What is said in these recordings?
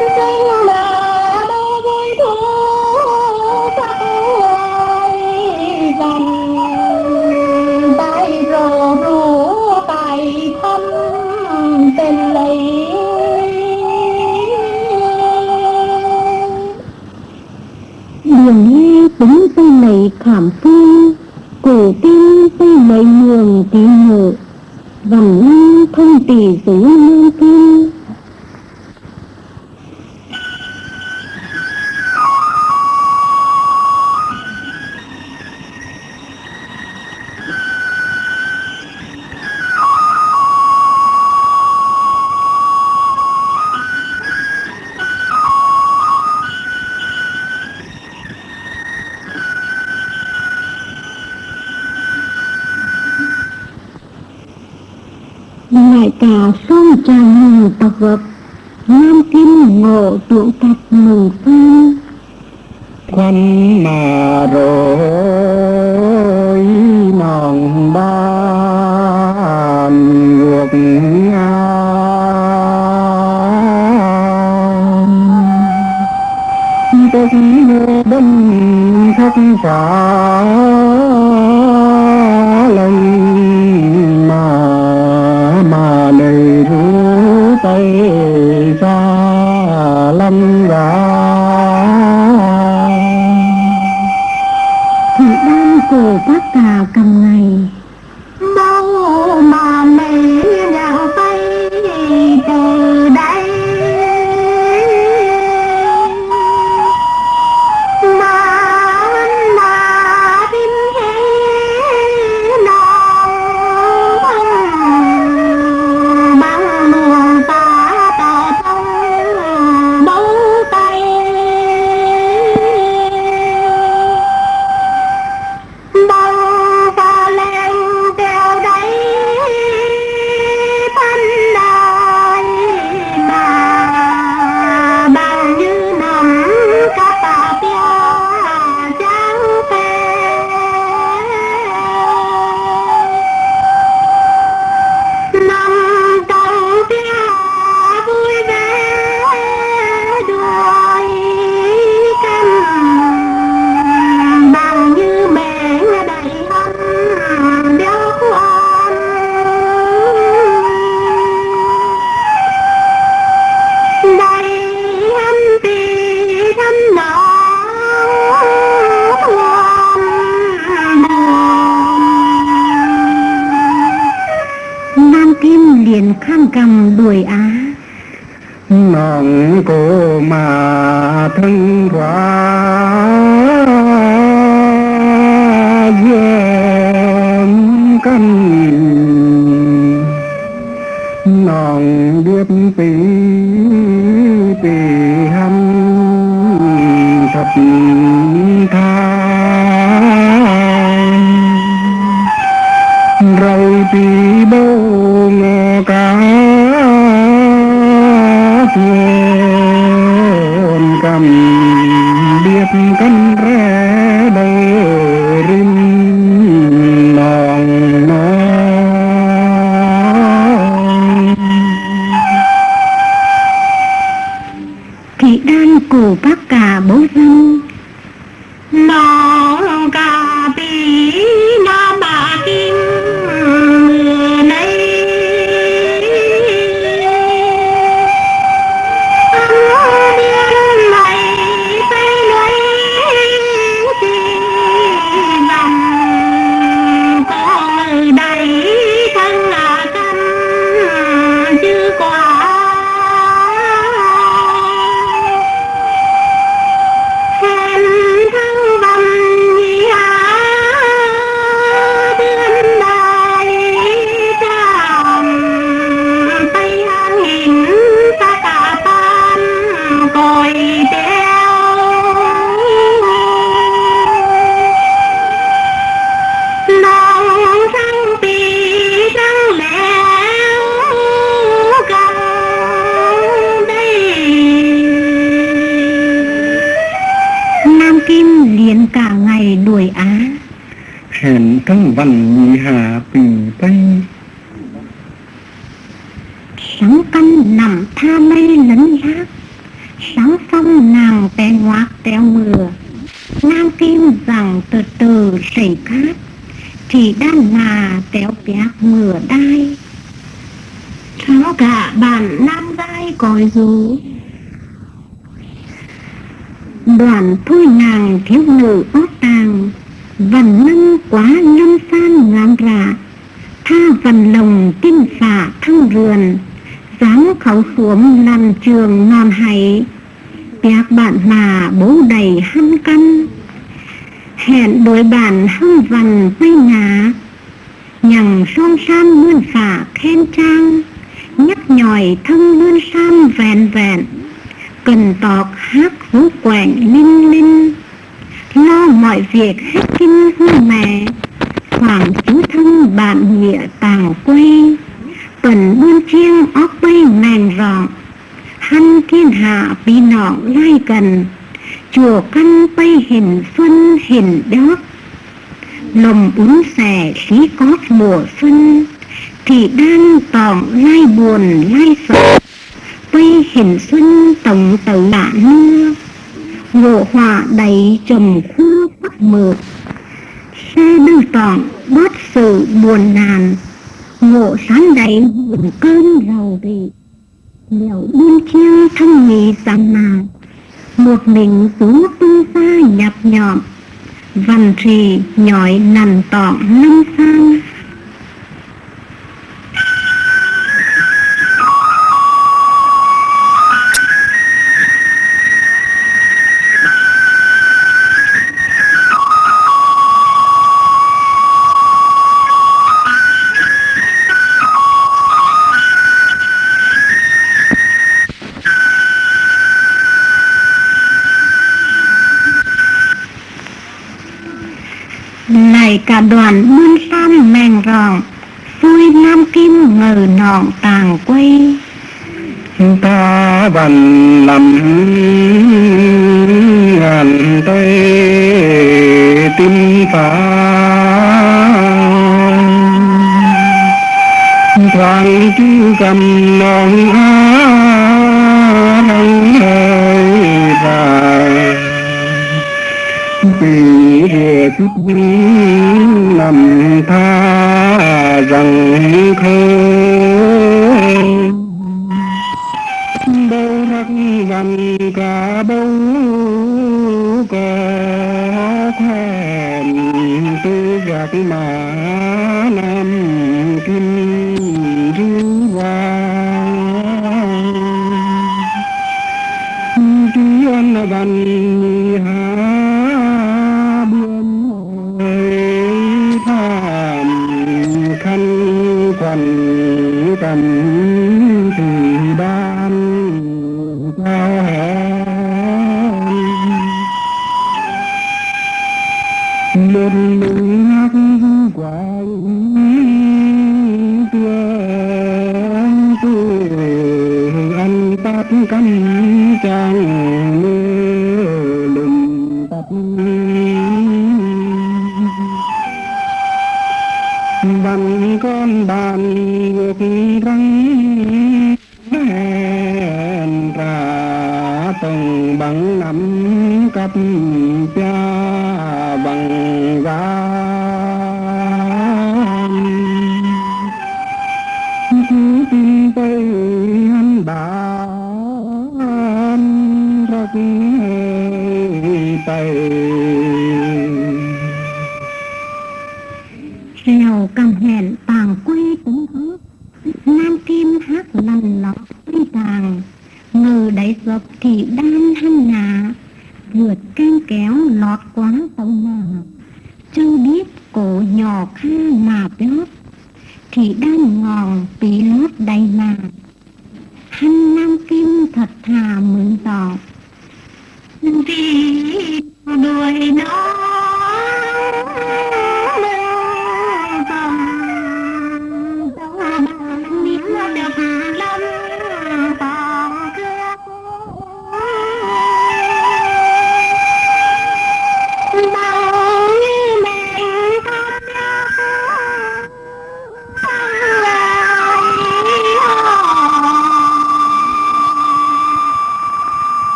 Đường nghe tính xây này khảm phương, Cổ tin xây này mường tí ngự, Vằn nghe không tỷ dấu nương thương hộ tụ tập mừng phong quanh mà rồi. Căng vằn nhị hà từ tây Sáng tâm nằm tha mây lấn lác Sáng phong nàng về ngoạc teo mưa. Nam kim rằng từ từ sảy cát, Thì đan mà teo béc mưa đai. Sáng cả bản nam gai còi rú. Đoàn thui nàng thiếu nữ ót tàng Vần nâng quá năm san ngàn rạ, Tha vần lồng tinh phả thăng rườn dáng khẩu xuống làm trường non hay Bác bạn mà bố đầy hăm căn Hẹn đối bản hưng vần bay ngã, Nhằng son san muôn phả khen trang. Nhắc nhòi thân muôn san vẹn vẹn, Cần tọt hát vũ quạnh linh linh. Lo mọi việc hết kinh hương mẹ. Hoàng chú thân bạn nghĩa tàng quê, Tuần buôn chiêng óc bay mèn rọ. Hăn thiên hạ bị nọ lai cần Chùa căn bay hình xuân hình đất Lồng bún xẻ khí cót mùa xuân Thì đang tỏng lai buồn lai sợ. Bay hình xuân tổng tàu lạ mưa Ngộ họa đầy trầm khu bắt mượt Xe đư tỏng bớt sự buồn nàn. Ngộ sáng đầy buồn cơn giàu vị liệu biên chiêu thân nhị giảm nào? Một mình xuống tung xa nhập nhọm. Vằn trì nhỏi nằn tọng lâm sang đoàn muôn san mèn ròn xuôi nam kim ngờ nọn tàng quay ta vần lầm ngàn tây, tim phá. Thoáng chứ cầm non á răng hơi dài. Vì địa chút nằm tha rằng khơi đâu rắc văn cả bầu có thèm tư giặc mà nam kim rư vàng. Tri ân văn bằng con bàn ngược răng hẹn ra tầng bằng nắm cặp cha bằng gam Ngờ thì đan hăng nà Vượt canh kéo lọt quán tàu nà Châu biết cổ nhỏ kha mà lót Thì đan ngòn tí lót đầy mà. Hăng nam kim thật thà mượn tỏ vì đuổi nó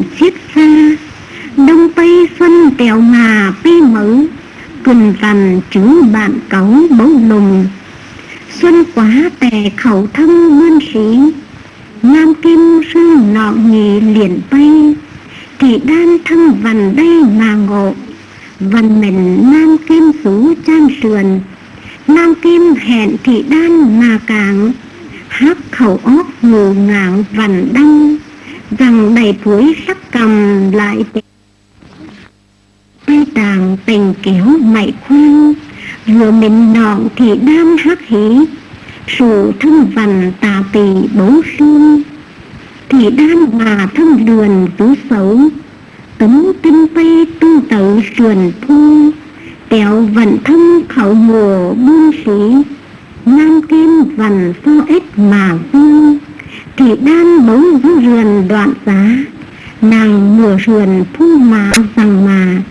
vận xiết xa Đông tây xuân tèo ngà pi mẫu cùng vằn chữ bạn cấu bấu lùng. Xuân quá tè khẩu thân nguyên sĩ, Nam kim sư nọ nhì liền bay Thị đan thân vằn đây mà ngộ Vần mình nam kim sú chan sườn. Nam kim hẹn thị đan mà cảng Hát khẩu óc ngủ ngạo vằn đăng. Rằng đầy phối sắc cầm lại tay tàng tình kéo mày khuyên Vừa mình nọn thì đam hát hỉ. Sù thân vằn tà tỳ bố xương thì đan mà thân lườn tứ xấu tấm tinh tây tu tự sườn thu kéo vận thân khẩu mùa buôn sĩ Nam kim vằn so ít mà vương thủy đan bấu với rườn đoạn giá, Nàng mùa rườn phu mà rằng mà.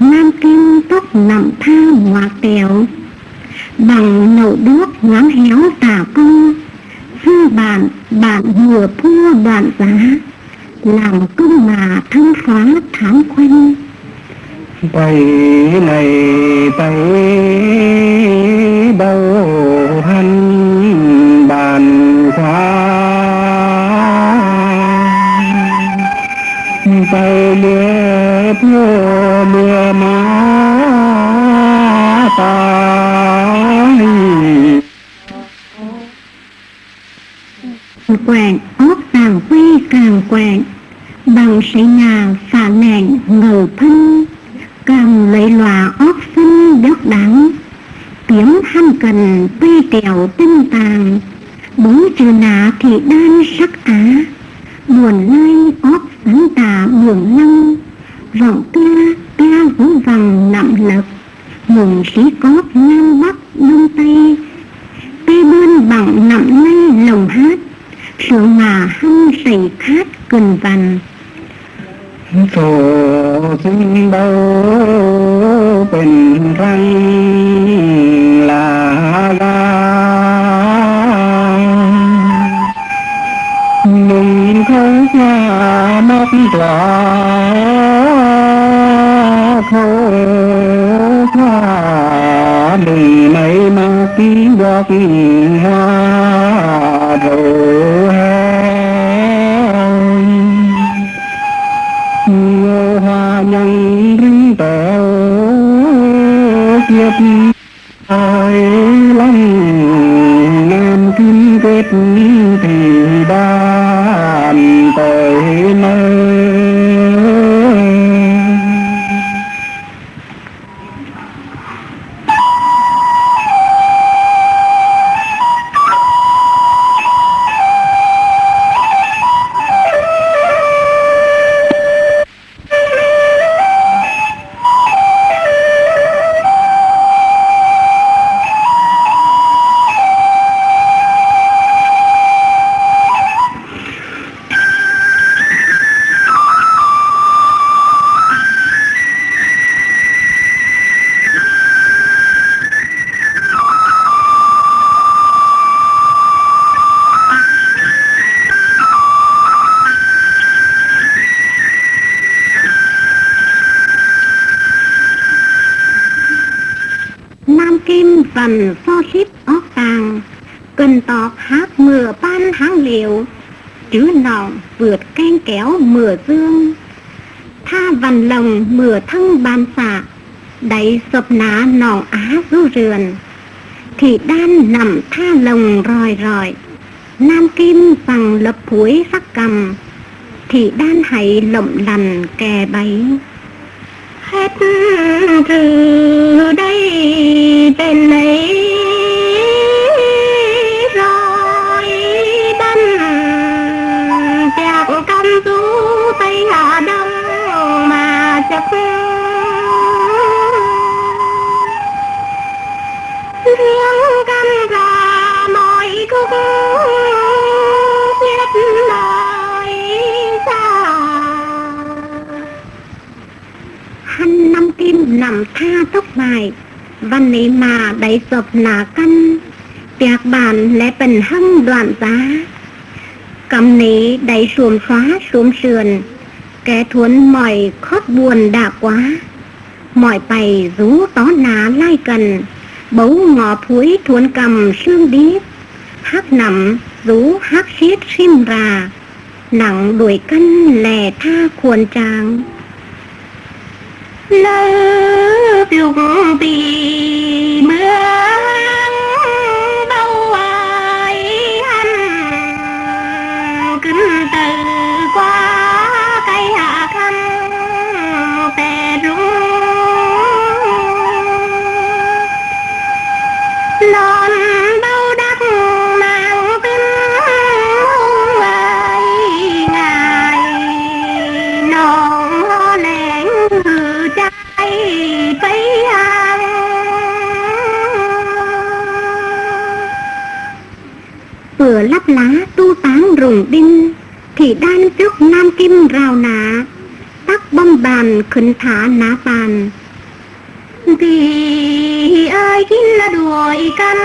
Nam kim tóc nằm tha ngoạc tèo Bằng nậu đuốc ngắm héo tả công dư bạn bạn mùa thua đoạn giá, làm công mà thân phá tháng quanh bảy này bảy Hưng Văn. Thổ sinh đâu bình răng là la Đừng khóc nhà mắt đỏ khô tha Đừng mấy mà ký gọt hoa đồ hoa kiếp óc Cần tọt hát mưa ban háng liệu Chứ nọng vượt canh kéo mưa dương. Tha vằn lồng mưa thân ban xạ, Đẩy sập ná nòng á du rườn. Thì đan nằm tha lồng ròi ròi Nam kim bằng lập phối sắc cầm, Thì đan hãy lộng lằn kè bấy. Hết từ đây tên lấy kim nằm tha tóc dài văn nị mà đẩy dập nà căn. Tiệc bàn lẽ bần hăng đoạn giá. Cầm nị đẩy xuồng xóa xuống sườn, kẻ thuấn mỏi khót buồn đã quá. Mỏi bày rú tó ná lai cần, bấu ngọ phúi thuấn cầm xương điếc hát nằm, rú hát xiết sim ra nặng đuổi cân lè tha cuồn tràng. Lỡ dục vì mưa tán đinh, thì đan trước nam kim rào nạ tắc bông bàn khẩn thả ná bàn. Vì ai chính là đuổi căn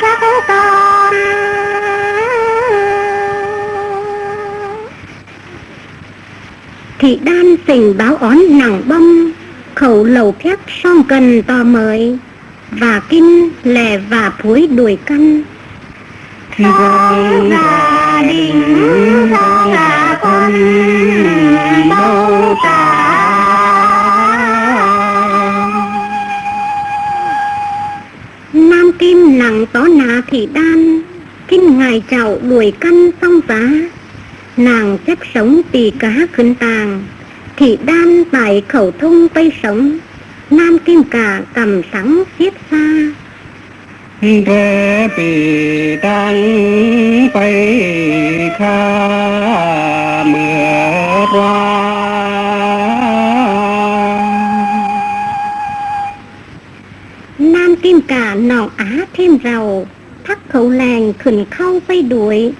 sắc con thị đan tình báo ón nặng bông, khẩu lầu phép song cần to mới, và kinh lè và phối đuổi căn. Răng gia đình ra con đâu cả Nam kim nặng tó nà thị đan, kim ngài chào đuổi căn song giá Nàng chắc sống tỳ cá khấn tàng, Thị đan tại khẩu thung tây sống. Nam kim cả cầm sắng xiết xa thế bị tăng bay kha mưa hoa Nam kim cả nọ á thêm rầu, Thắc khẩu làng khẩn khâu vây đuổi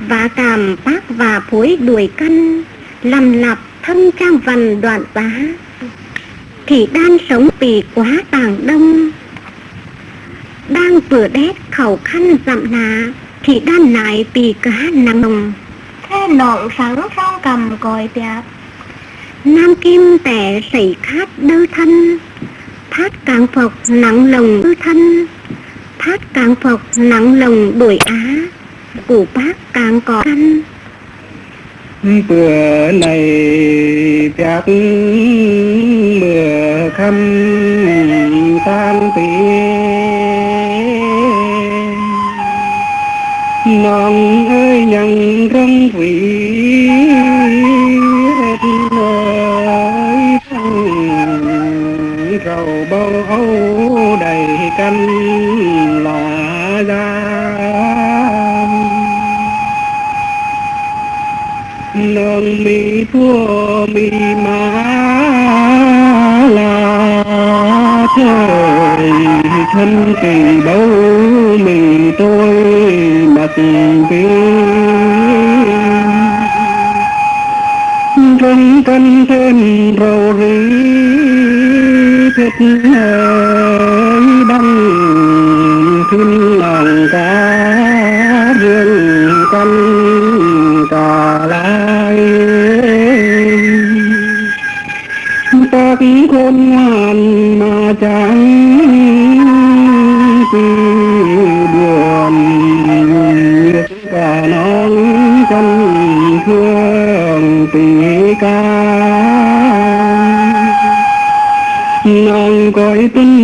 Và cảm bác và phối đuổi căn Lầm lập thân trang vằn đoạn giá Thì đan sống vì quá tàng đông đang vừa đét khẩu khăn dặm nà Thì đan nại vì cá nặng nồng Thế nọn sáng song cầm còi tiạp Nam kim tẻ sảy khát đơ thân Thát càng phộc nặng lồng ư thân Thát càng phộc nặng lồng đuổi á Củ bác càng có căn bữa này chắc mưa khăm tan tì non ơi nhận rong vị hết ơi rầu bầu âu đầy canh lạ ra non mi thua mi má thân tình bấu mình tôi mà tìm kiếm rong canh thêm rầu rí thịt hơi đăng thương lòng cá riêng canh cà lai. Tóc khôn ngoan mà chẳng buồn cả nắng chân thương tỷ ca nàng cõi tinh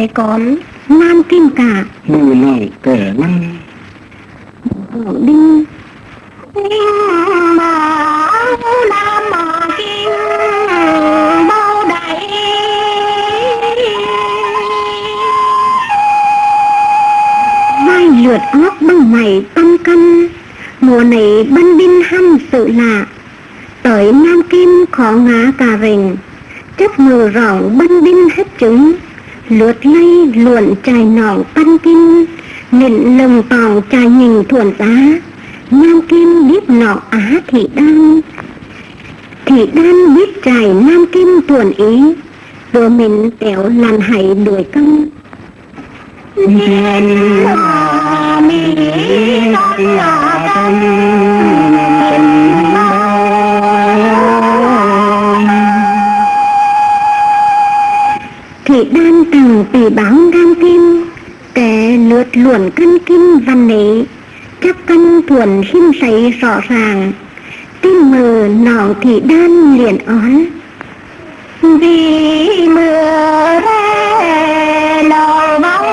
kẻ con nam kim cả. Mùi nòng kẻ lăng ngọ đinh. Mà nam mà kim bao đầy vai lượt óc băng mày tâm cân. Mùa này bân binh hăm sự lạ. Tới nam kim khó ngã cà rình. Chấp mờ rỏng bân binh hết trứng lượt lây luồn chài nòng pan kim nịnh lồng tòng chài nhìn thuần giá. Nam kim biết nọ á thị đan. Thị đan biết chài nam kim tuần ý. Vừa mình kẹo làn hãy đuổi công. Thiên hạ mỹ non là thân thị đan tầng tỷ báo nam kim kẻ lượt luồn cân kim văn nế chắc cân thuần hiêm sấy rõ ràng tim mờ nọ thị đan liền ón vì mưa ra lò bóng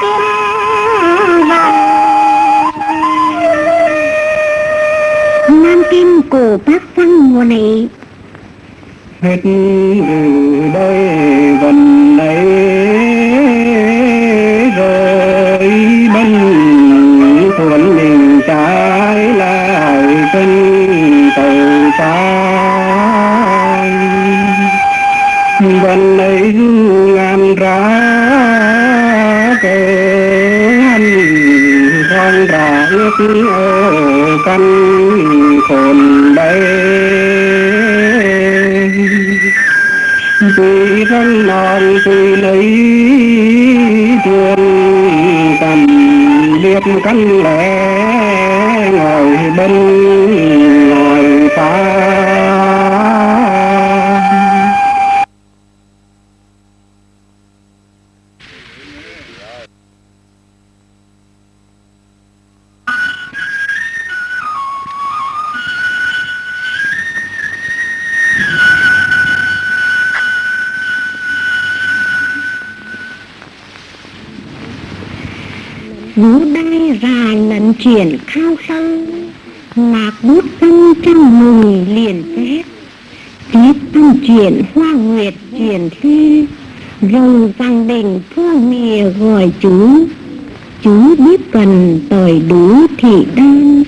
kim văn nam kim cổ bác văn mùa này hết ừ, đời gần đây ra ở căn khôn đây. Tuy răng non tuy lấy thuyền cầm liệt căn lẽ ngồi bên ngồi ta nguyệt chuyển thi Rồng vàng đình phương mìa gọi chú. Chú biết cần tời đủ thị đan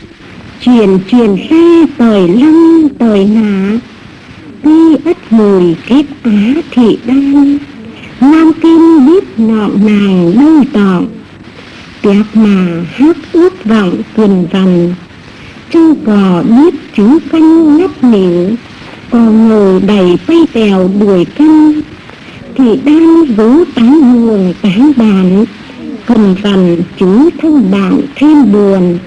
Chuyển chuyển xe tời lưng tời nã Tuy ất mùi kết á thị đan, Nam kim biết nọ nàng đâu tọng Tiếc mà hát ước vọng quần vằn Trong cò biết chú canh nắp miệng còn người đầy bay bèo đuổi canh Thì đang vú tán nguồn tán bàn Cần vằn chú thân bạn thêm buồn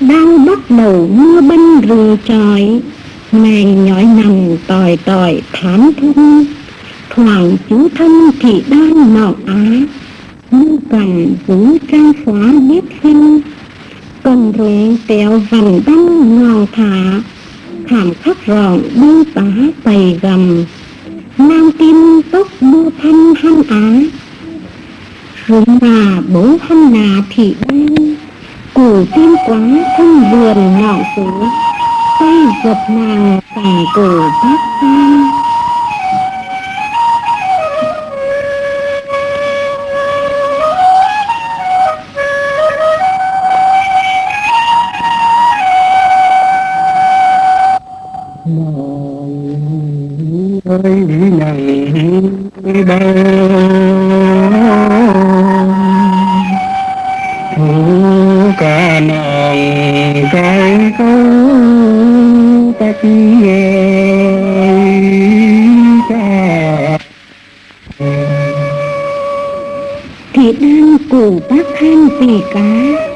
Đang bắt đầu mưa bên rừng tròi. Nàng nhói nằm tòi tòi thán thương, Thoảng chú thân thì đang nọ á. Như cần vũ trang khóa biết sinh cầm ruộng tèo vằn đăng ngò thả thảm khắc ròn bưu tả tày gầm. Nam tim tóc bu thanh hăng á rụng bà bố hăng nà thị đan cổ tim quá thân vườn nọ số tay dập nàng cành cổ bác tan thì đang cổ bác than vì cá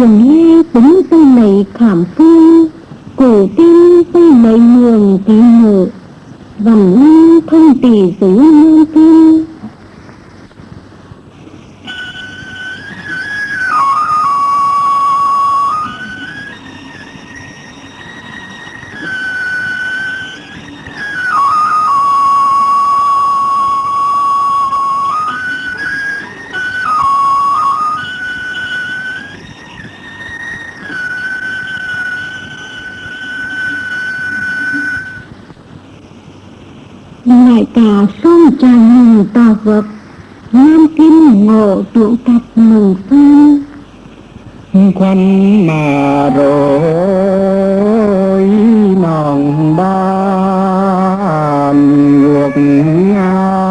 đường nghe tính xây này khảm phương cổ tim xây này mường tí ngự vằn năm thông tỷ giữ nhân lại cả sông trà mừng tà vật, nam kim ngộ tụ tập mừng phan quanh mà rồi mòn ba, ngược ngang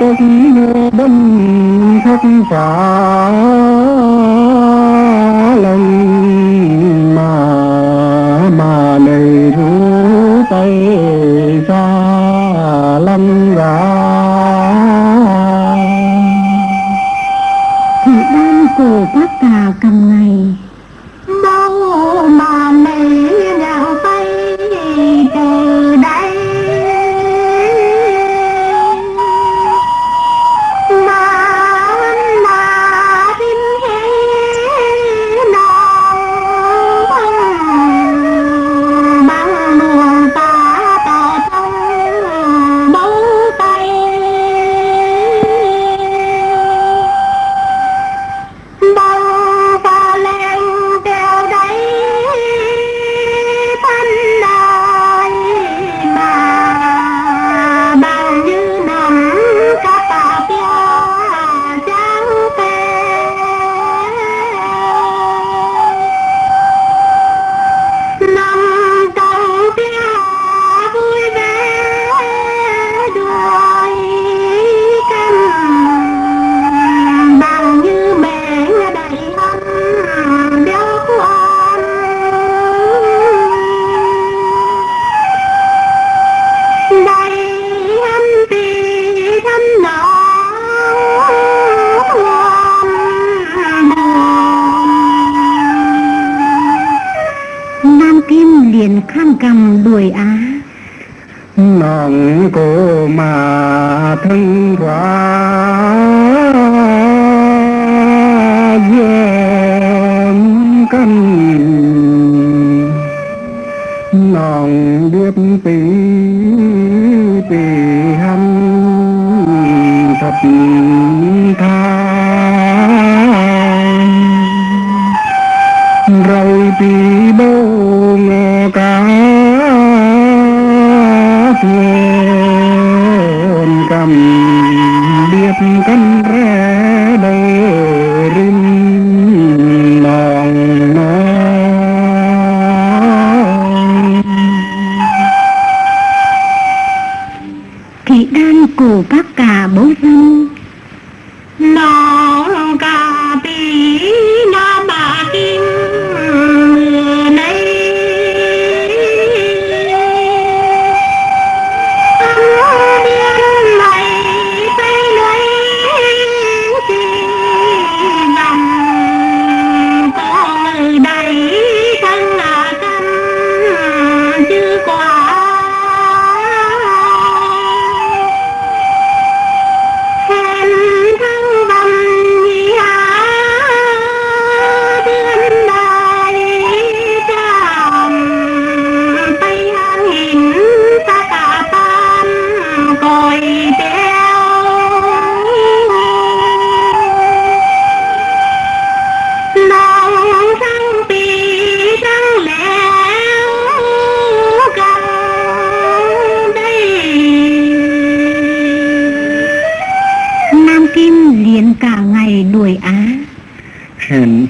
tức đâm thất phá lần xa lâm ra thì đang cổ bác cà cầm ngày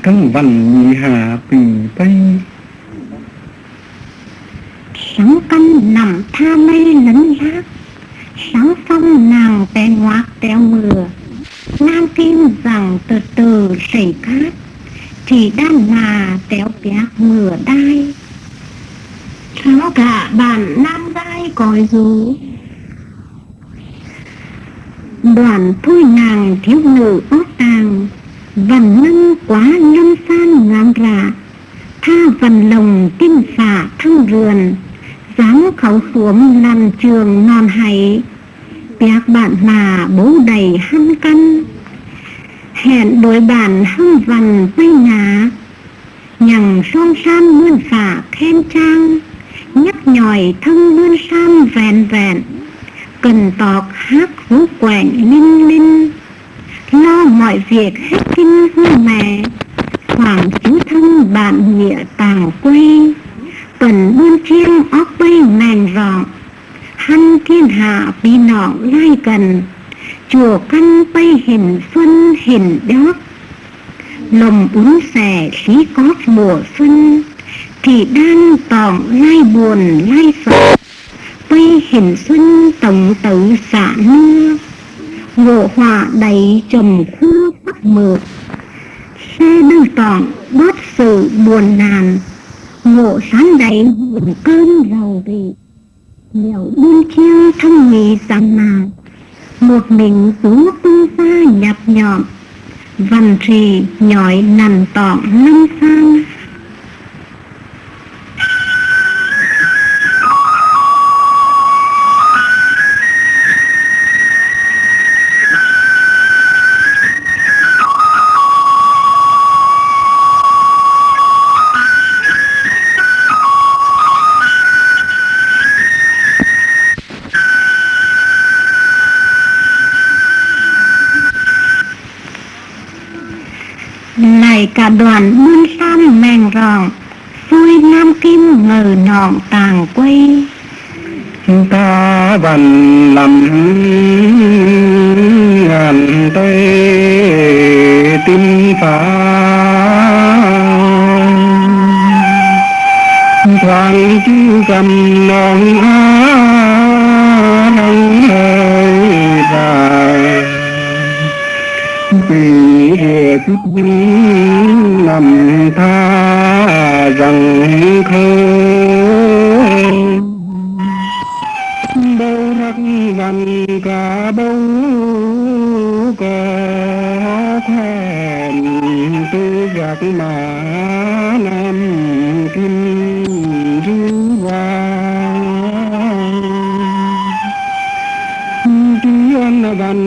cân vành nhị hà tỳ tây. Sáng canh nằm tha mây lấn lác sáng phong nàng té ngoác té mưa. Nam kim rằng từ từ sẩy cát thì đan là téo piác mưa đai. Sáng cả bản nam đai còi rú. Đoàn thui nàng thiếu nữ vần quay ngã. Nhằng son san mươn phả khen trang nhấp nhòi thân mươn san vẹn vẹn. Cần tọt hát vũ quẹn linh linh, lo mọi việc hết kinh hương mẹ. Hoàng chú thân bạn nghĩa tàng quê tuần buôn chiêng óc bay mèn rọt hăn thiên hạ bị nọ lai cần chùa căn bay hình xuân hình đót lồng uốn xẻ khí có mùa xuân, thì đang tỏng lai buồn lai sợ, quay hình xuân tổng tự xả mưa, ngộ họa đầy trầm khua bắc mượt xe đưa tọn bớt sự buồn nàn, ngộ sáng đầy buồn cơn giàu vị nghèo buôn chiêu thân nhị giảm nàng một mình tú tung xa nhập nhọn vằn trì nhói nằn tọn năm sang này cả đoàn muôn san mèn ròn vui nam kim ngờ nọn tàng quay ta vần lầm ngàn tây, tim phá. Thoáng chứ cầm non á nắng hơi dài chút nằm tha rằng không. Bao rắc văn cả bâu có thèm tư giặc mà nam kim rư vàng. Trí ân văn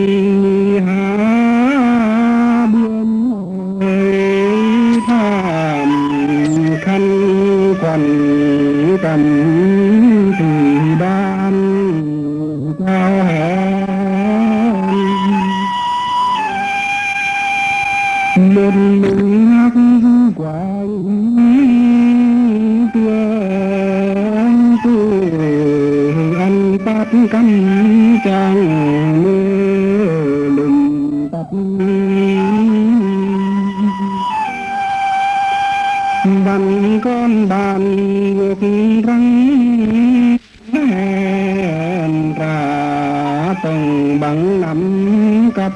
một nụ nhắc qua anh tu anh bắt cắm trang mê lùng tập bằng con bàn ngược răng hẹn ra tầng bằng nắm cặp